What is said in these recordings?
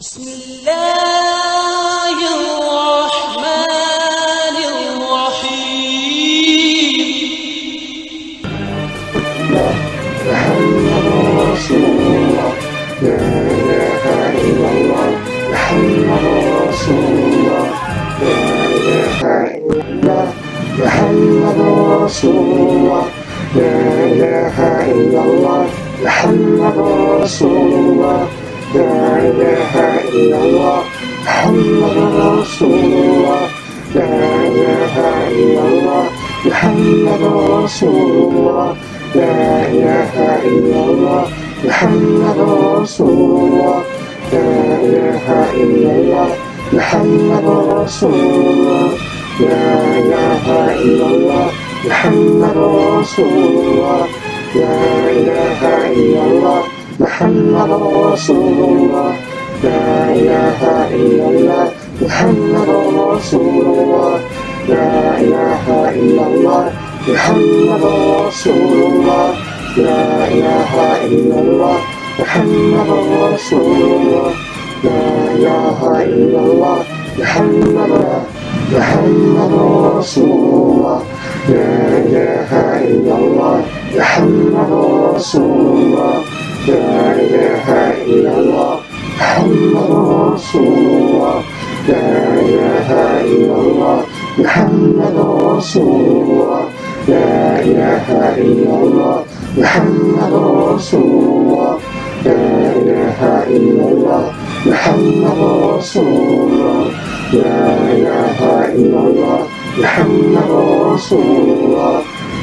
بسم الله الرحمن الرحيم. محمد رسول الله. لا إله إلا الله. محمد رسول الله. لا إله إلا الله. محمد رسول الله. لا إله إلا الله محمد رسول الله لا إله إلا الله محمد رسول الله لا إله إلا الله محمد رسول الله لا إله إلا الله محمد رسول الله لا إله إلا الله محمد رسول الله لا إله إلا الله محمد رسول الله. لا إله إلا الله. محمد رسول الله. لا إله إلا الله. محمد رسول الله. لا إله إلا الله. محمد رسول الله. لا إله إلا الله. محمد محمد رسول الله. لا إله إلا الله. محمد رسول الله. لا إله إلا الله محمد رسول الله لا إله إلا الله محمد رسول الله لا إله إلا الله محمد رسول الله لا إله إلا الله محمد رسول الله لا إله إلا الله محمد رسول الله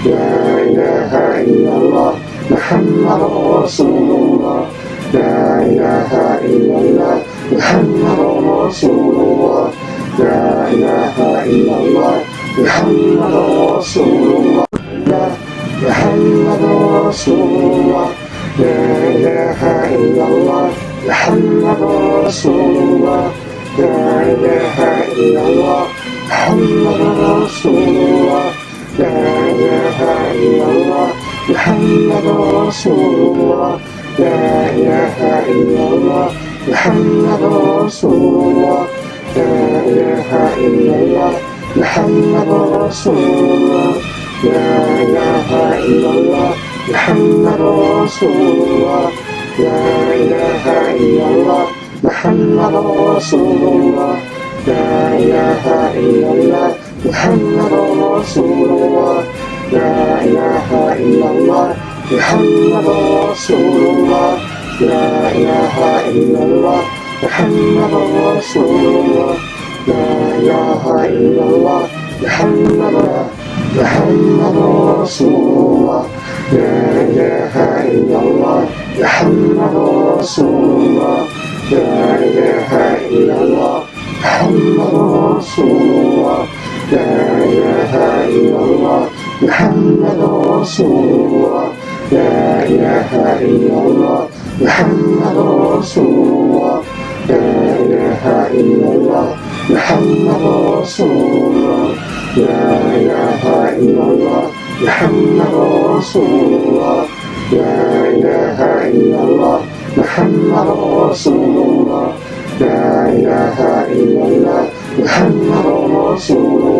لا إله إلا الله محمد رسول الله. لا إله إلا الله. محمد رسول الله. لا إله إلا الله. محمد رسول الله. محمد رسول الله. لا إله إلا الله. محمد رسول الله. لا إله إلا الله. محمد رسول الله. لا إله إلا الله. محمد رسول الله لا إله إلا الله. محمد رسول الله لا إله إلا الله. محمد رسول الله لا إله إلا الله. محمد رسول الله لا إله إلا الله. محمد رسول الله لا إله إلا الله. محمد رسول الله لا إله إلا الله محمد رسول الله لا إله إلا الله محمد رسول الله لا إله إلا الله محمد محمد رسول الله لا إله إلا الله محمد رسول الله لا إله إلا الله محمد رسول الله لا إله إلا الله محمد رسول الله لا إله إلا الله محمد رسول الله لا إله إلا الله محمد رسول الله لا إله إلا الله محمد رسول الله لا إله إلا الله محمد رسول الله لا إله إلا الله محمد رسول الله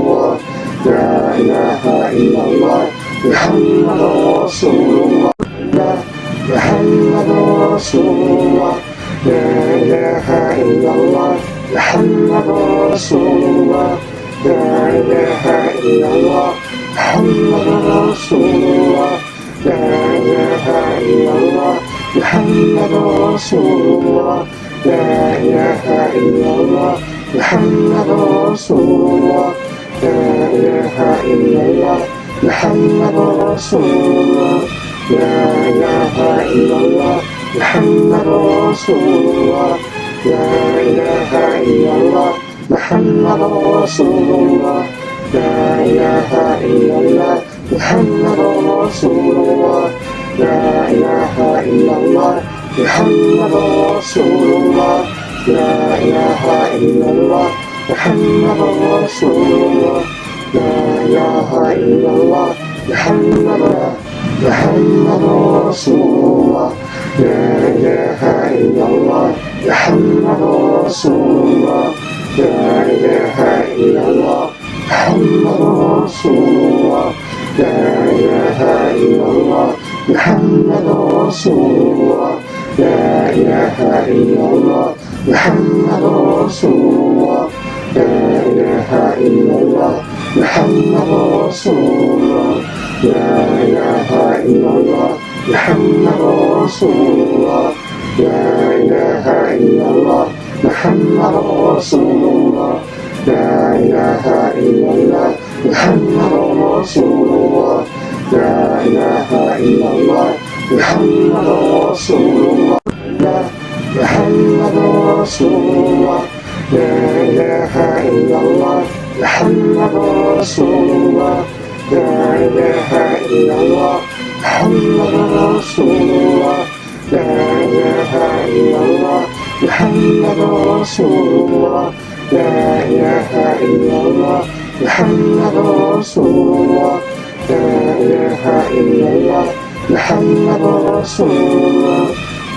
la ilaha illallah Muhammad Rasulullah La Muhammad Rasulullah La ilaha illallah Muhammad Rasulullah La ilaha illallah Muhammad Rasulullah La ilaha illallah Muhammad Rasulullah La ilaha illallah Muhammad Rasulullah لا إله إلا الله محمد رسول الله لا إله إلا الله محمد رسول الله لا إله إلا الله محمد رسول الله لا إله إلا الله محمد رسول الله لا إله إلا الله محمد رسول الله لا إله إلا الله محمد رسول الله لا إله إلا الله محمد رسول الله لا إله إلا الله محمد محمد رسول الله لا إله إلا الله محمد رسول الله لا إله إلا الله محمد رسول الله لا إله إلا الله محمد رسول الله لا إله إلا الله محمد رسول الله لا إله إلا الله محمد رسول الله لا إله إلا الله محمد رسول الله لا إله إلا الله محمد رسول الله لا إله إلا الله محمد رسول الله لا إله إلا الله محمد رسول الله لا محمد رسول الله لا إله إلا الله محمد رسول الله لا إله إلا الله محمد رسول الله لا إله إلا الله محمد رسول الله لا إله إلا الله محمد رسول الله لا إله إلا الله محمد رسول الله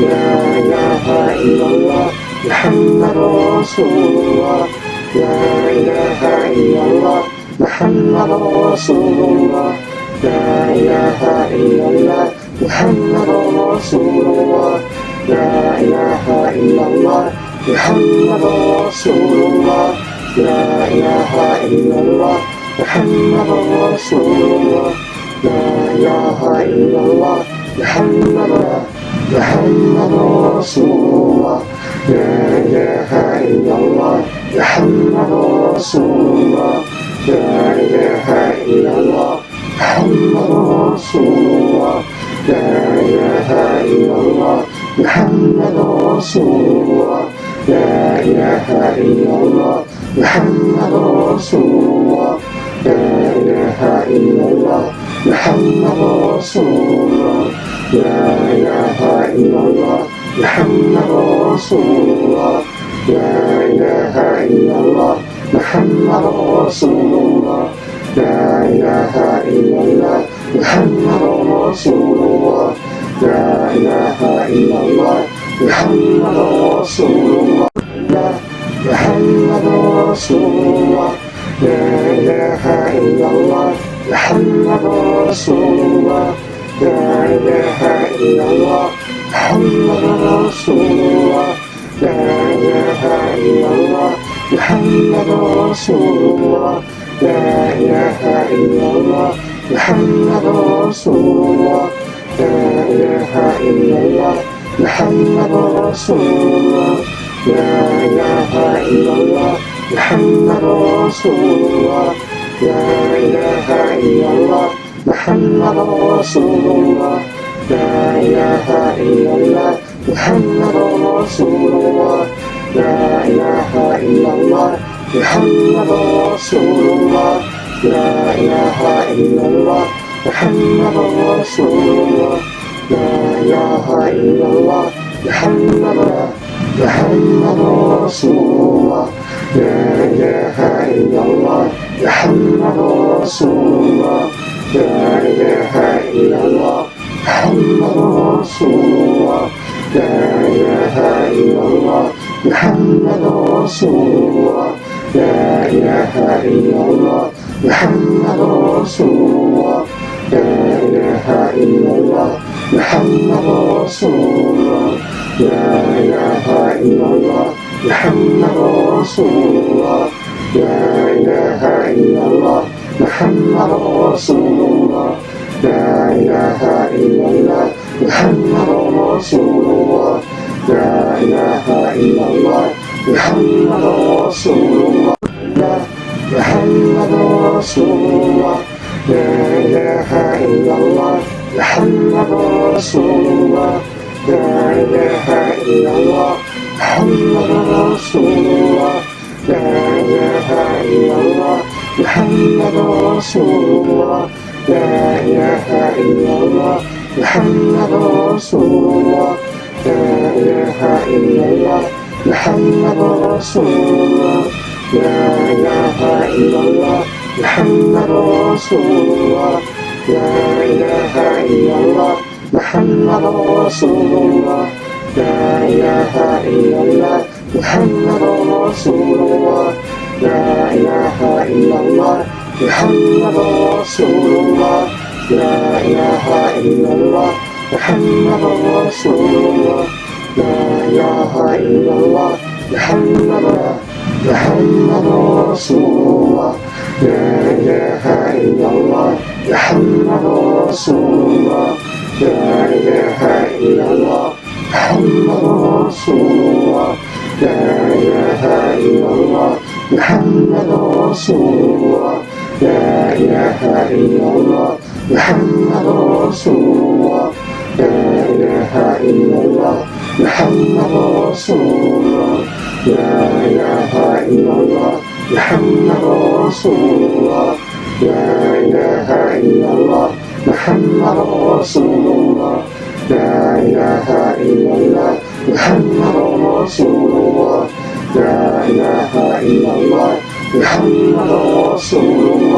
لا إله إلا الله محمد رسول الله. لا إله إلا الله. محمد رسول الله. لا إله إلا الله محمد رسول الله. لا إله إلا الله. محمد رسول الله. لا إله إلا الله. محمد رسول الله. لا إله إلا الله. محمد محمد رسول الله لا إله إلا الله محمد رسول الله لا إله إلا الله محمد رسول الله لا إله إلا الله محمد رسول الله لا إله إلا الله محمد رسول الله لا إله إلا الله محمد رسول الله لا إله إلا الله محمد رسول الله لا إله إلا الله محمد رسول الله لا إله إلا الله محمد رسول الله لا إله إلا الله محمد رسول الله محمد رسول الله لا إله إلا الله محمد رسول الله محمد رسول الله لا إله إلا الله محمد رسول الله لا إله إلا الله محمد رسول الله لا إله إلا الله محمد رسول الله. لا إله إلا الله. محمد رسول الله. لا إله إلا الله. محمد رسول الله. لا إله إلا الله محمد رسول الله لا إله إلا الله محمد رسول الله لا إله إلا الله محمد رسول الله لا إله إلا الله محمد محمد رسول الله لا إله إلا الله محمد رسول الله لا إله إلا الله محمد رسول الله لا إله إلا الله محمد رسول الله لا إله إلا الله محمد رسول الله لا إله إلا الله محمد رسول الله لا إله إلا الله محمد رسول الله لا إله إلا الله محمد رسول الله La ilaha illallah Muhammadur Rasulullah La ilaha illallah Muhammadur Rasulullah Muhammadur Rasulullah La ilaha illallah Muhammadur Rasulullah La ilaha illallah Muhammadur Rasulullah La ilaha illallah Muhammadur Rasulullah لا إله إلا الله محمد رسول الله لا إله إلا الله محمد رسول الله لا إله إلا الله محمد رسول الله لا إله إلا الله محمد رسول الله لا إله إلا الله محمد رسول الله لا إله إلا الله محمد رسول الله لا إله إلا الله محمد رسول الله لا إله إلا الله محمد رسول الله لا إله إلا الله محمد محمد رسول الله لا إله إلا الله محمد رسول الله لا إله إلا الله محمد رسول الله لا إله إلا الله محمد رسول الله لا إله إلا الله محمد رسول الله لا إله إلا الله محمد رسول الله لا إله إلا الله محمد رسول الله لا إله إلا الله محمد رسول الله لا إله إلا الله محمد رسول الله لا إله إلا الله 南無道